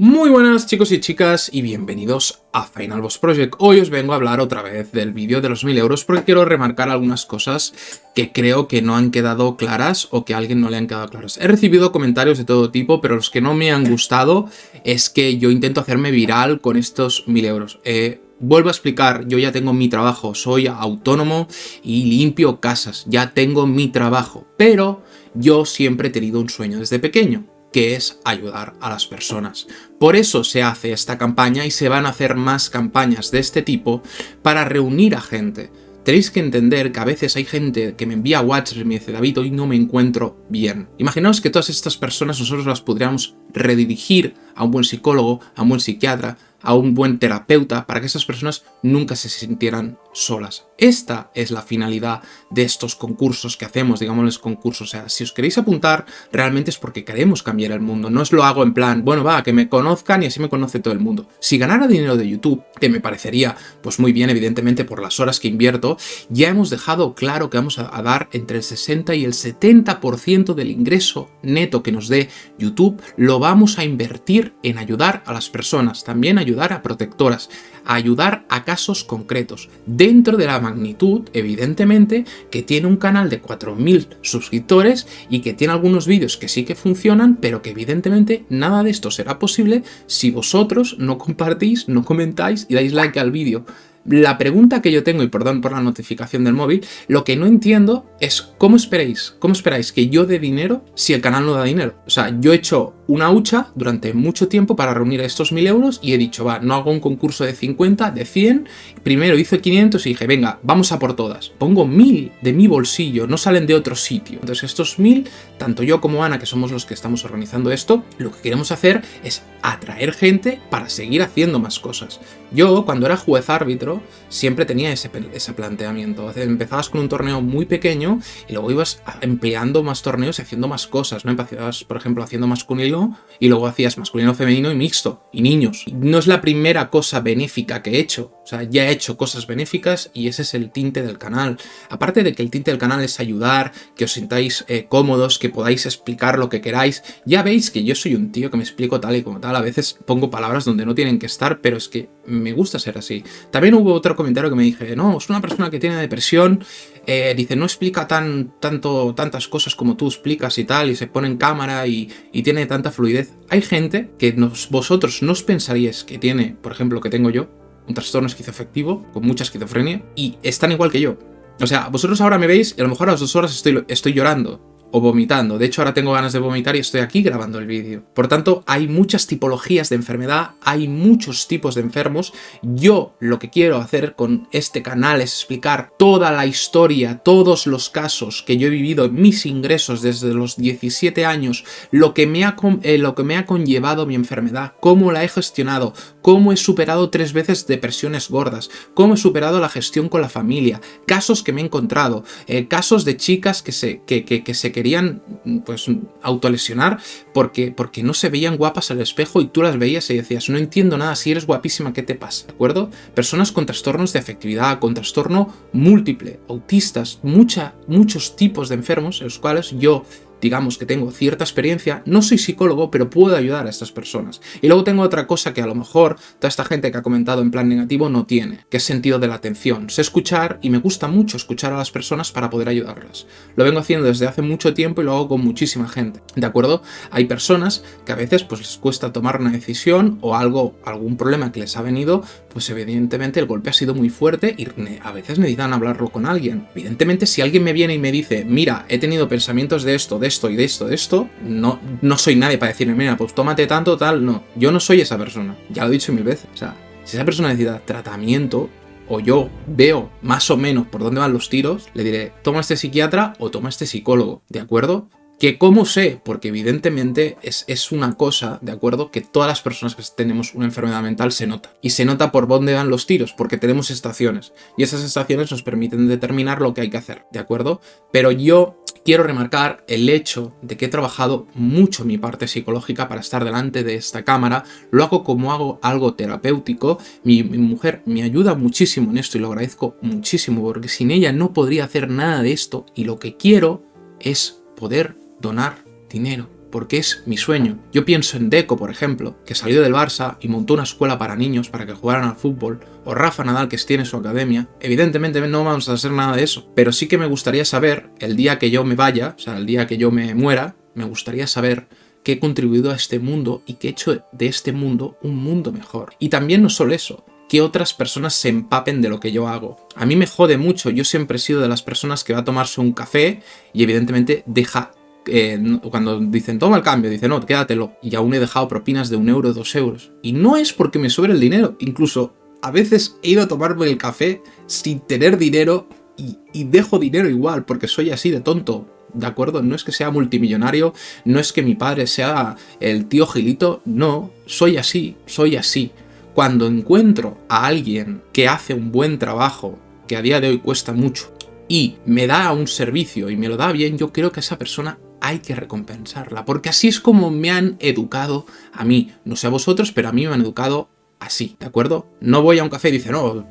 Muy buenas chicos y chicas y bienvenidos a Final Boss Project. Hoy os vengo a hablar otra vez del vídeo de los 1000 euros porque quiero remarcar algunas cosas que creo que no han quedado claras o que a alguien no le han quedado claras. He recibido comentarios de todo tipo, pero los que no me han gustado es que yo intento hacerme viral con estos 1000 euros. Eh, vuelvo a explicar, yo ya tengo mi trabajo, soy autónomo y limpio casas, ya tengo mi trabajo, pero yo siempre he tenido un sueño desde pequeño que es ayudar a las personas. Por eso se hace esta campaña y se van a hacer más campañas de este tipo para reunir a gente. Tenéis que entender que a veces hay gente que me envía WhatsApp y me dice David, hoy no me encuentro bien. Imaginaos que todas estas personas nosotros las podríamos redirigir a un buen psicólogo, a un buen psiquiatra, a un buen terapeuta para que esas personas nunca se sintieran solas. Esta es la finalidad de estos concursos que hacemos, digámosles concursos. O sea, si os queréis apuntar, realmente es porque queremos cambiar el mundo. No os lo hago en plan, bueno, va, que me conozcan y así me conoce todo el mundo. Si ganara dinero de YouTube, que me parecería pues muy bien, evidentemente, por las horas que invierto, ya hemos dejado claro que vamos a, dar entre el 60 y el 70% del ingreso neto que nos dé YouTube, lo vamos a invertir en ayudar a las personas, también ayudar a protectoras, ayudar a casos concretos, dentro de la magnitud, evidentemente, que tiene un canal de 4.000 suscriptores y que tiene algunos vídeos que sí que funcionan, pero que evidentemente nada de esto será posible si vosotros no compartís, no comentáis y dais like al vídeo. La pregunta que yo tengo, y perdón por la notificación del móvil, lo que no entiendo es cómo esperáis, cómo esperáis que yo dé dinero si el canal no da dinero. O sea, yo he hecho una hucha durante mucho tiempo para reunir estos 1000 euros y he dicho, va, no hago un concurso de 50, de 100, primero hice 500 y dije, venga, vamos a por todas. Pongo 1000 de mi bolsillo, no salen de otro sitio. Entonces estos 1000, tanto yo como Ana, que somos los que estamos organizando esto, lo que queremos hacer es atraer gente para seguir haciendo más cosas. Yo, cuando era juez árbitro, siempre tenía ese, ese planteamiento. Empezabas con un torneo muy pequeño y luego ibas empleando más torneos y haciendo más cosas, ¿no? Empezabas, por ejemplo, haciendo masculino y luego hacías masculino, femenino y mixto, y niños. No es la primera cosa benéfica que he hecho, o sea, ya he hecho cosas benéficas y ese es el tinte del canal. Aparte de que el tinte del canal es ayudar, que os sintáis eh, cómodos, que podáis explicar lo que queráis, ya veis que yo soy un tío que me explico tal y como tal, a veces pongo palabras donde no tienen que estar, pero es que gusta ser así. También hubo otro comentario que me dije, no, es una persona que tiene depresión, eh, dice, no explica tan, tanto, tantas cosas como tú explicas y tal, y se pone en cámara y, tiene tanta fluidez. Hay gente que vosotros no os pensaríais que tiene, por ejemplo, que tengo yo, un trastorno esquizoafectivo, con mucha esquizofrenia, y están igual que yo. O sea, vosotros ahora me veis y a lo mejor a las dos horas estoy, estoy llorando o vomitando. De hecho, ahora tengo ganas de vomitar y estoy aquí grabando el vídeo. Por tanto, hay muchas tipologías de enfermedad, hay muchos tipos de enfermos. Yo lo que quiero hacer con este canal es explicar toda la historia, todos los casos que yo he vivido, mis ingresos desde los 17 años, lo que me ha, eh, lo que me ha conllevado mi enfermedad, cómo la he gestionado, cómo he superado tres veces depresiones gordas, cómo he superado la gestión con la familia, casos que me he encontrado, eh, casos de chicas que se, que, que, que se querían pues autolesionar porque, porque no se veían guapas al espejo y tú las veías y decías, no entiendo nada, si eres guapísima, ¿qué te pasa? ¿De acuerdo? Personas con trastornos de afectividad, con trastorno múltiple, autistas, mucha, muchos tipos de enfermos en los cuales yo digamos que tengo cierta experiencia, no soy psicólogo, pero puedo ayudar a estas personas. Y luego tengo otra cosa que a lo mejor toda esta gente que ha comentado en plan negativo no tiene, que es sentido de la atención. Sé escuchar y me gusta mucho escuchar a las personas para poder ayudarlas. Lo vengo haciendo desde hace mucho tiempo y lo hago con muchísima gente, ¿de acuerdo? Hay personas que a veces pues les cuesta tomar una decisión o algo, algún problema que les ha venido, pues evidentemente el golpe ha sido muy fuerte y a veces necesitan hablarlo con alguien. Evidentemente si alguien me viene y me dice, mira, he tenido pensamientos de esto, de esto y de esto, de esto, no, no soy nadie para decirme, mira, pues tómate tanto, tal, no. Yo no soy esa persona, ya lo he dicho mil veces. O sea, si esa persona necesita tratamiento, o yo veo más o menos por dónde van los tiros, le diré, toma este psiquiatra o toma este psicólogo, ¿de acuerdo? Que cómo sé, porque evidentemente es, es, una cosa, ¿de acuerdo? Que todas las personas que tenemos una enfermedad mental se nota. Y se nota por dónde van los tiros, porque tenemos estaciones. Y esas estaciones nos permiten determinar lo que hay que hacer, ¿de acuerdo? Pero yo quiero remarcar el hecho de que he trabajado mucho mi parte psicológica para estar delante de esta cámara. Lo hago como hago algo terapéutico. Mi, mi mujer me ayuda muchísimo en esto y lo agradezco muchísimo, porque sin ella no podría hacer nada de esto. Y lo que quiero es poder donar dinero porque es mi sueño. Yo pienso en Deco, por ejemplo, que salió del Barça y montó una escuela para niños para que jugaran al fútbol, o Rafa Nadal, que tiene su academia. Evidentemente no vamos a hacer nada de eso, pero sí que me gustaría saber, el día que yo me vaya, o sea, el día que yo me muera, me gustaría saber qué he contribuido a este mundo y qué he hecho de este mundo un mundo mejor. Y también no solo eso, que otras personas se empapen de lo que yo hago. A mí me jode mucho, yo siempre he sido de las personas que va a tomarse un café y evidentemente deja eh, cuando dicen toma el cambio, dicen no, quédatelo. Y aún he dejado propinas de un euro, dos euros. Y no es porque me sobre el dinero, incluso a veces he ido a tomarme el café sin tener dinero y dejo dinero igual, porque soy así de tonto. ¿De acuerdo? No es que sea multimillonario, no es que mi padre sea el tío Gilito, no, soy así, soy así. Cuando encuentro a alguien que hace un buen trabajo, que a día de hoy cuesta mucho, y me da un servicio y me lo da bien, yo creo que esa persona hay que recompensarla, porque así es como me han educado a mí. No sé a vosotros, pero a mí me han educado así, ¿de acuerdo? No voy a un café y dice, no,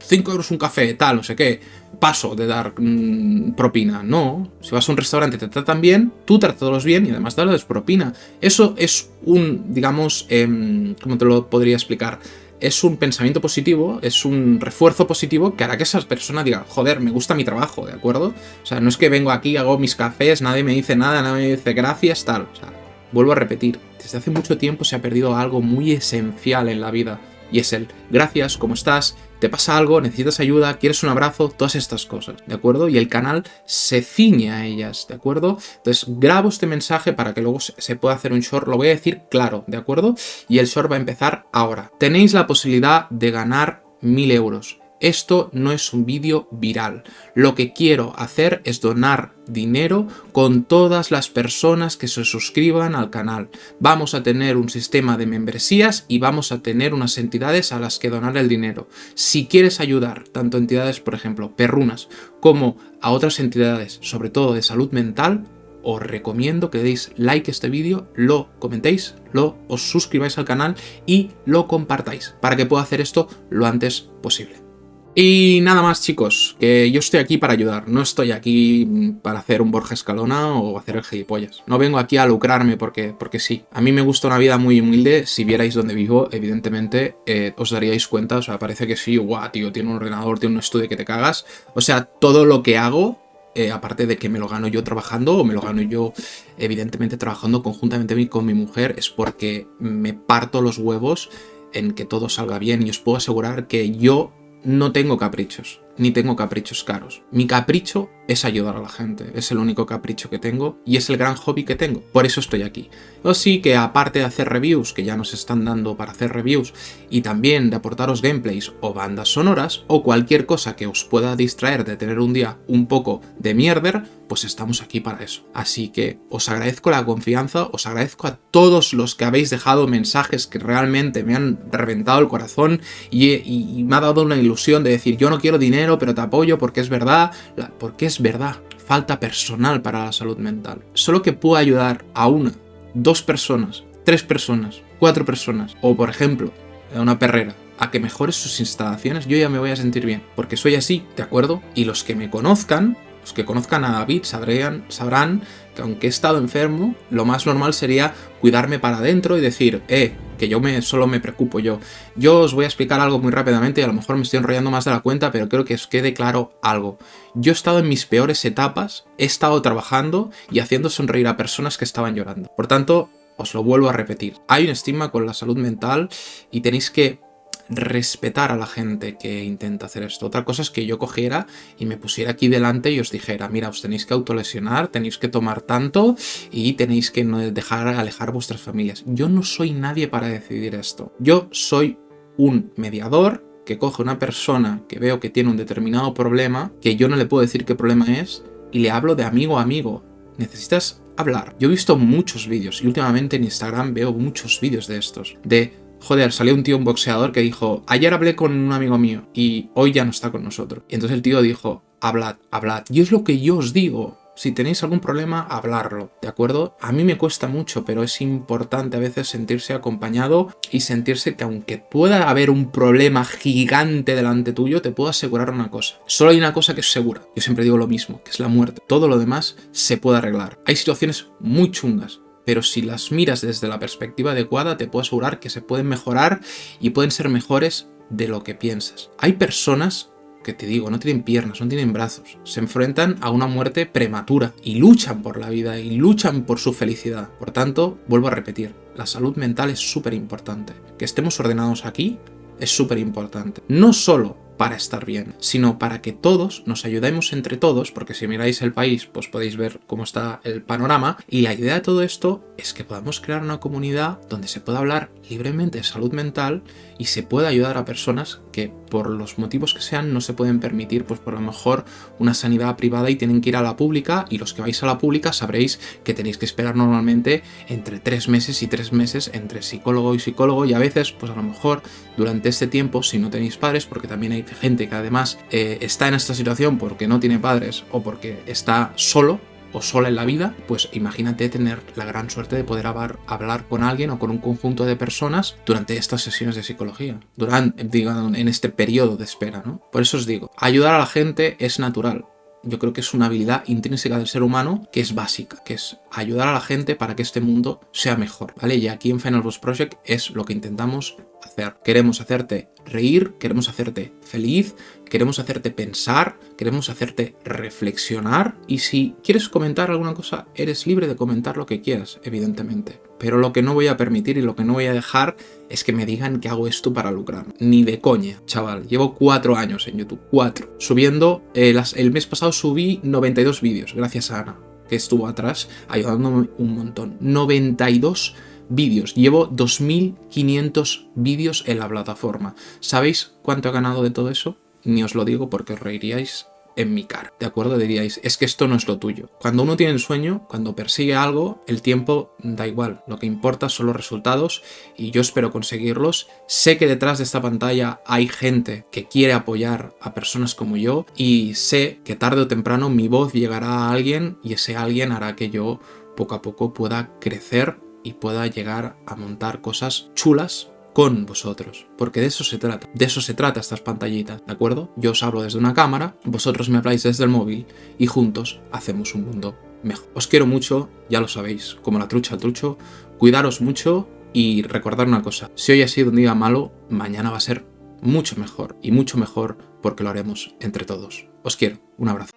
5 euros un café, tal, no sé qué, paso de dar mm, propina. No, si vas a un restaurante te tratan bien, tú trátalos bien y además darles propina. Eso es un, digamos, eh, ¿cómo te lo podría explicar? Es un pensamiento positivo, es un refuerzo positivo que hará que esa persona diga, joder, me gusta mi trabajo, ¿de acuerdo? O sea, no es que vengo aquí, hago mis cafés, nadie me dice nada, nadie me dice gracias, tal. O sea, vuelvo a repetir, desde hace mucho tiempo se ha perdido algo muy esencial en la vida, y es el gracias, ¿cómo estás? te pasa algo, necesitas ayuda, quieres un abrazo, todas estas cosas, ¿de acuerdo? Y el canal se ciñe a ellas, ¿de acuerdo? Entonces grabo este mensaje para que luego se pueda hacer un short, lo voy a decir claro, ¿de acuerdo? Y el short va a empezar ahora. Tenéis la posibilidad de ganar 1000 euros. Esto no es un vídeo viral. Lo que quiero hacer es donar dinero con todas las personas que se suscriban al canal. Vamos a tener un sistema de membresías y vamos a tener unas entidades a las que donar el dinero. Si quieres ayudar, tanto entidades, por ejemplo, perrunas, como a otras entidades, sobre todo de salud mental, os recomiendo que deis like a este vídeo, lo comentéis, lo os suscribáis al canal y lo compartáis para que pueda hacer esto lo antes posible. Y nada más chicos, que yo estoy aquí para ayudar, no estoy aquí para hacer un Borja Escalona o hacer el gilipollas. No vengo aquí a lucrarme porque, porque sí. A mí me gusta una vida muy humilde, si vierais donde vivo, evidentemente eh, os daríais cuenta, o sea, parece que sí, guau, tío, tiene un ordenador, tiene un estudio que te cagas. O sea, todo lo que hago eh, aparte de que me lo gano yo trabajando o me lo gano yo evidentemente trabajando conjuntamente con mi mujer, es porque me parto los huevos en que todo salga bien y os puedo asegurar que yo no tengo caprichos, ni tengo caprichos caros. Mi capricho es ayudar a la gente, es el único capricho que tengo y es el gran hobby que tengo, por eso estoy aquí. O sí que aparte de hacer reviews, que ya nos están dando para hacer reviews, y también de aportaros gameplays o bandas sonoras, o cualquier cosa que os pueda distraer de tener un día un poco de mierder, pues estamos aquí para eso. Así que os agradezco la confianza, os agradezco a todos los que habéis dejado mensajes que realmente me han reventado el corazón y, y me ha dado una ilusión de decir yo no quiero dinero pero te apoyo porque es verdad, porque es verdad, falta personal para la salud mental. Solo que puedo ayudar a una, dos personas, tres personas, cuatro personas, o por ejemplo, a una perrera, a que mejore sus instalaciones, yo ya me voy a sentir bien, porque soy así, ¿de acuerdo? Y los que me conozcan, los que conozcan a David sabrán, sabrán que aunque he estado enfermo, lo más normal sería cuidarme para adentro y decir, eh, que yo me, solo me preocupo yo. Yo os voy a explicar algo muy rápidamente y a lo mejor me estoy enrollando más de la cuenta, pero creo que os quede claro algo. Yo he estado en mis peores etapas, he estado trabajando y haciendo sonreír a personas que estaban llorando. Por tanto, os lo vuelvo a repetir. Hay un estigma con la salud mental y tenéis que respetar a la gente que intenta hacer esto. Otra cosa es que yo cogiera y me pusiera aquí delante y os dijera, mira, os tenéis que autolesionar, tenéis que tomar tanto y tenéis que dejar alejar vuestras familias. Yo no soy nadie para decidir esto. Yo soy un mediador que coge una persona que veo que tiene un determinado problema, que yo no le puedo decir qué problema es, y le hablo de amigo a amigo. Necesitas hablar. Yo he visto muchos vídeos y últimamente en Instagram veo muchos vídeos de estos, de joder, salió un tío, un boxeador, que dijo, ayer hablé con un amigo mío y hoy ya no está con nosotros. Y entonces el tío dijo, hablad, hablad. Y es lo que yo os digo. Si tenéis algún problema, hablarlo, ¿de acuerdo? A mí me cuesta mucho, pero es importante a veces sentirse acompañado y sentirse que aunque pueda haber un problema gigante delante tuyo, te puedo asegurar una cosa. Solo hay una cosa que es segura. Yo siempre digo lo mismo, que es la muerte. Todo lo demás se puede arreglar. Hay situaciones muy chungas, pero si las miras desde la perspectiva adecuada, te puedo asegurar que se pueden mejorar y pueden ser mejores de lo que piensas. Hay personas que te digo, no tienen piernas, no tienen brazos, se enfrentan a una muerte prematura y luchan por la vida y luchan por su felicidad. Por tanto, vuelvo a repetir, la salud mental es súper importante. Que estemos ordenados aquí es súper importante. No solo para estar bien, sino para que todos nos ayudemos entre todos, porque si miráis el país, pues podéis ver cómo está el panorama, y la idea de todo esto es que podamos crear una comunidad donde se pueda hablar libremente de salud mental y se pueda ayudar a personas que por los motivos que sean no se pueden permitir, pues por lo mejor una sanidad privada y tienen que ir a la pública, y los que vais a la pública sabréis que tenéis que esperar normalmente entre tres meses y tres meses entre psicólogo y psicólogo, y a veces, pues a lo mejor durante este tiempo, si no tenéis padres, porque también hay gente que además eh, está en esta situación porque no tiene padres o porque está solo o sola en la vida, pues imagínate tener la gran suerte de poder hablar, con alguien o con un conjunto de personas durante estas sesiones de psicología, durante, digamos, en este periodo de espera, ¿no? Por eso os digo, ayudar a la gente es natural, yo creo que es una habilidad intrínseca del ser humano que es básica, que es ayudar a la gente para que este mundo sea mejor, ¿vale? Y aquí en Final Boss Project es lo que intentamos hacer. Queremos hacerte reír, queremos hacerte feliz, queremos hacerte pensar, queremos hacerte reflexionar y si quieres comentar alguna cosa, eres libre de comentar lo que quieras, evidentemente. Pero lo que no voy a permitir y lo que no voy a dejar es que me digan que hago esto para lucrar. Ni de coña, chaval. Llevo cuatro años en YouTube, cuatro. Subiendo, eh, el mes pasado subí 92 vídeos, gracias a Ana, que estuvo atrás ayudándome un montón. 92 vídeos. Llevo 2.500 vídeos en la plataforma. ¿Sabéis cuánto he ganado de todo eso? Ni os lo digo porque os reiríais en mi cara, ¿de acuerdo? Diríais, es que esto no es lo tuyo. Cuando uno tiene sueño, cuando persigue algo, el tiempo da igual. Lo que importa son los resultados y yo espero conseguirlos. Sé que detrás de esta pantalla hay gente que quiere apoyar a personas como yo y sé que tarde o temprano mi voz llegará a alguien y ese alguien hará que yo poco a poco pueda crecer y pueda llegar a montar cosas chulas con vosotros, porque de eso se trata, de eso se trata estas pantallitas, ¿de acuerdo? Yo os hablo desde una cámara, vosotros me habláis desde el móvil y juntos hacemos un mundo mejor. Os quiero mucho, ya lo sabéis, como la trucha al trucho, cuidaros mucho y recordar una cosa, si hoy ha sido un día malo, mañana va a ser mucho mejor y mucho mejor porque lo haremos entre todos. Os quiero, un abrazo.